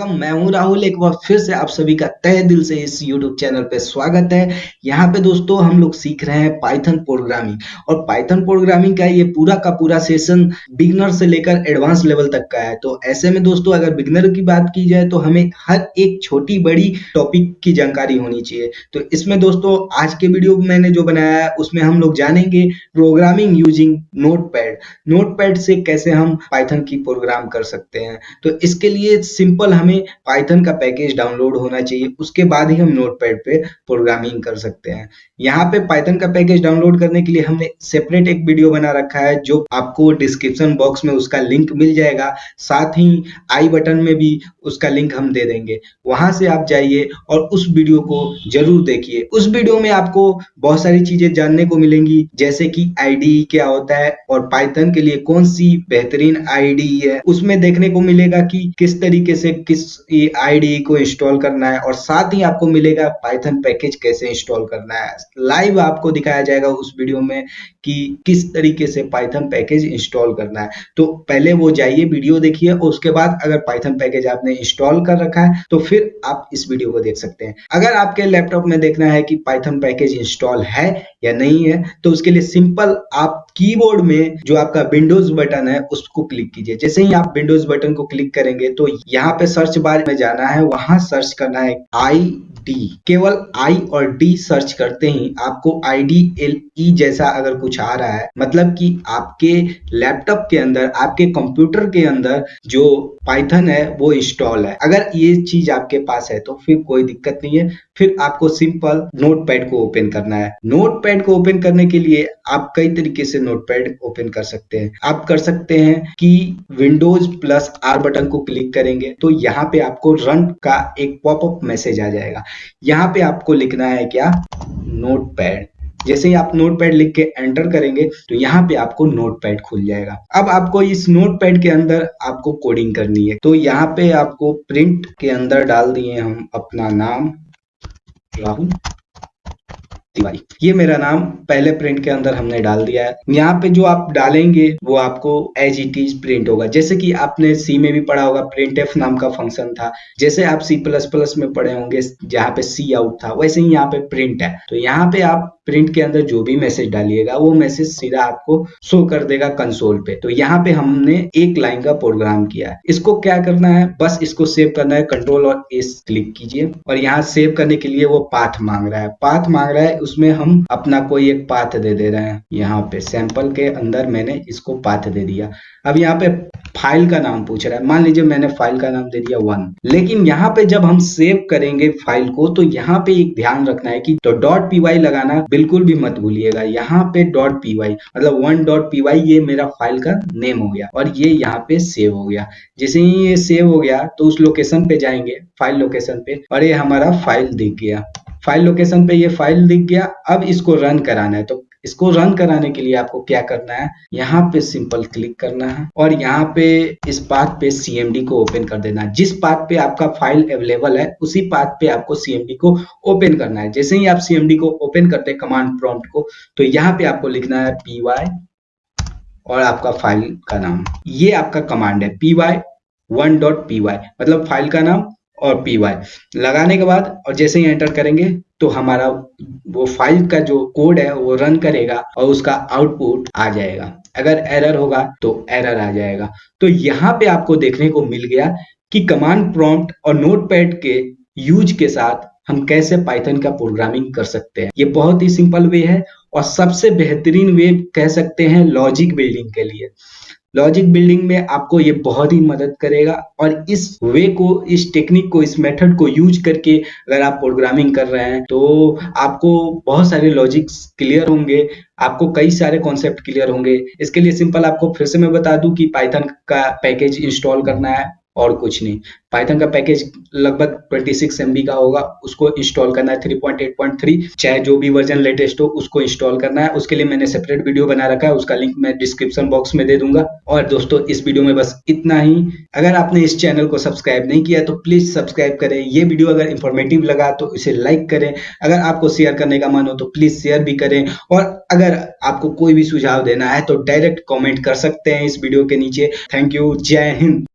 हूँ राहुल, एक बार फिर से आप सभी का तय दिल से इस YouTube चैनल पे स्वागत है। यहाँ पे दोस्तों, हम लोग सीख रहे हैं पाइथन प्रोग्रामिंग और पाइथन प्रोग्रामिंग का ये पूरा का पूरा सेशन बिगनर से लेकर एडवांस लेवल तक का है। तो ऐसे में दोस्तों, अगर बिगनर की बात की जाए तो हमें हर एक छोटी बड़ी टॉपिक की जानकारी होनी चाहिए। तो इसमें दोस्तों, आज के वीडियो मैंने जो बनाया है, उसमें हम लोग जानेंगे प्रोग्रामिंग यूजिंग नोट पैड से कैसे हम पाइथन की प्रोग्राम कर सकते हैं। तो इसके लिए सिंपल हमें पाइथन का पैकेज डाउनलोड होना चाहिए। उसके बाद ही हम नोटपैड पे प्रोग्रामिंग कर सकते हैं। यहाँ पे पाइथन का पैकेज डाउनलोड करने के लिए हमने सेपरेट एक वीडियो बना रखा है, जो आपको डिस्क्रिप्शन बॉक्स में उसका लिंक मिल जाएगा। साथ ही आई बटन में भी उसका लिंक हम दे देंगे। वहाँ से आप जाइए और उस वीडियो को ज़रूर देखिए। उस वीडियो में आपको बहुत सारी चीज़ें जानने को मिलेंगी, जैसे कि आईडी क्या होता है और पाइथन के लिए कौन सी बेहतरीन आईडी है। उसमें देखने को मिलेगा कि किस तरीके से किस आईडी को इंस्टॉल करना है और साथ ही आपको मिलेगा पाइथन पैकेज कैसे इंस्टॉल करना है। लाइव आपको दिखाया जाएगा उस वीडियो में कि किस तरीके से पाइथन पैकेज इंस्टॉल करना है। तो पहले वो जाइए वीडियो देखिए और उसके बाद अगर पाइथन पैकेज आपने इंस्टॉल कर रखा है तो फिर आप इस वीडियो को देख सकते हैं। अगर आपके लैपटॉप में देखना है कि पाइथन पैकेज इंस्टॉल है या नहीं है तो उसके लिए सिंपल आप कीबोर्ड में जो आपका विंडोज़ बटन है, उसको क्लिक कीजिए। जैसे ही आप विंडोज़ बटन को क्लिक करेंगे तो यहाँ पे सर्च बार में जाना है, वहाँ सर्च करना है आई डी केवल आई और डी सर्च करते ही आपको आई डी एल ई जैसा अगर कुछ आ रहा है मतलब कि आपके लैपटॉप के अंदर, आपके कंप्यूटर के अंदर जो पाइथन है, वो इंस्टॉल है। अगर ये चीज़ आपके पास है तो फिर कोई दिक्कत नहीं है। फिर आपको सिंपल नोट पैड को ओपन करना है। नोट पैड को ओपन करने के लिए आप कई तरीके से नोट पैड ओपन कर सकते हैं। आप कर सकते हैं कि विंडोज़ प्लस आर बटन को क्लिक करेंगे तो यहाँ पे आपको रन का एक पॉपअप मैसेज आ जाएगा। यहाँ पे आपको लिखना है क्या? नोट पैड जैसे ही आप नोट पैड लिख के एंटर करेंगे तो यहाँ पे आपको नोट पैड खुल जाएगा। अब आपको इस नोट पैड के अंदर आपको कोडिंग करनी है। तो यहाँ पे आपको प्रिंट के अंदर डाल दिए हम अपना नाम, राहुल। तिवारी ये मेरा नाम पहले प्रिंट के अंदर हमने डाल दिया है। यहाँ पे जो आप डालेंगे, वो आपको एज इट इज़ प्रिंट होगा। जैसे कि आपने सी में भी पढ़ा होगा प्रिंट एफ़ नाम का फ़ंक्शन था। जैसे आप सी प्लस प्लस में पढ़े होंगे, जहाँ पे सी आउट था, वैसे ही यहाँ पे प्रिंट है। तो यहाँ पे आप प्रिंट के अंदर जो भी मैसेज डालिएगा, वो मैसेज सीधा आपको शो कर देगा कंसोल पे। तो यहाँ पे हमने एक लाइन का प्रोग्राम किया है। इसको क्या करना है? बस इसको सेव करना है। कंट्रोल और एस क्लिक कीजिए। और यहाँ सेव करने के लिए वो पाथ मांग रहा है। पाथ मांग रहा है, उसमें हम अपना कोई एक पाथ दे दे रहे हैं। यहाँ पे सैंपल के अंदर मैंने इसको पाथ दे दिया। अब यहाँ पे फ़ाइल का नाम पूछ रहा है। मान लीजिए मैंने फ़ाइल का नाम दे दिया वन लेकिन यहाँ पे जब हम सेव करेंगे फ़ाइल को तो यहाँ पे एक ध्यान रखना है कि तो डॉट पीवाई लगाना बिल्कुल भी मत भूलिएगा। यहाँ पे डॉट पीवाई मतलब वन डॉट पीवाई ये मेरा फ़ाइल का नेम हो गया और ये यहाँ पे सेव हो गया। जैसे ही ये सेव हो गया तो उस लोकेशन पे जाएँगे फ़ाइल लोकेशन पे, और ये हमारा फ़ाइल दिख गया। फ़ाइल लोकेशन पे ये फ़ाइल दिख गया। अब इसको रन कराना है। तो इसको रन कराने के लिए आपको क्या करना है? यहाँ पे सिंपल क्लिक करना है और यहाँ पे इस पाथ पे सीएमडी को ओपन कर देना है। जिस पाथ पे आपका फ़ाइल अवेलेबल है, उसी पाथ पे आपको सीएमडी को ओपन करना है। जैसे ही आप सीएमडी को ओपन करते हैं कमांड प्रॉम्प्ट को तो यहाँ पे आपको लिखना है पी और आपका फ़ाइल का नाम। ये आपका कमांड है P Y one dot P Y. मतलब फ़ाइल का नाम और पी वाई। लगाने के बाद, और जैसे ही एंटर करेंगे तो हमारा वो फ़ाइल का जो कोड है, वो रन करेगा और उसका आउटपुट आ जाएगा। अगर एरर होगा तो एरर आ जाएगा। तो यहाँ पे आपको देखने को मिल गया कि कमांड प्रॉम्प्ट और नोटपैड के यूज़ के साथ हम कैसे पाइथन का प्रोग्रामिंग कर सकते हैं। ये बहुत ही सिंपल वे है और सबसे बेहतरीन वे कह सकते हैं लॉजिक बिल्डिंग के लिए। लॉजिक बिल्डिंग में आपको ये बहुत ही मदद करेगा और इस वे को, इस टेक्निक को, इस मेथड को यूज़ करके अगर आप प्रोग्रामिंग कर रहे हैं तो आपको बहुत सारे लॉजिक्स क्लियर होंगे, आपको कई सारे कॉन्सेप्ट क्लियर होंगे। इसके लिए सिंपल आपको फिर से मैं बता दूँ कि पाइथन का पैकेज इंस्टॉल करना है। और कुछ नहीं। पाइथन का पैकेज लगभग 26 सिक्स का होगा, उसको इंस्टॉल करना है 3.8.3 चाहे जो भी वर्जन लेटेस्ट हो, उसको इंस्टॉल करना है। उसके लिए मैंने सेपरेट वीडियो बना रखा है, उसका लिंक मैं डिस्क्रिप्शन बॉक्स में दे दूँगा। और दोस्तों, इस वीडियो में बस इतना ही। अगर आपने इस चैनल को सब्सक्राइब नहीं किया तो प्लीज़ सब्सक्राइब करें। ये वीडियो अगर इंफॉर्मेटिव लगा तो इसे लाइक करें। अगर आपको शेयर करने का मन हो तो प्लीज़ शेयर भी करें। और अगर आपको कोई भी सुझाव देना है तो डायरेक्ट कॉमेंट कर सकते हैं इस वीडियो के नीचे। थैंक यू जय हिंद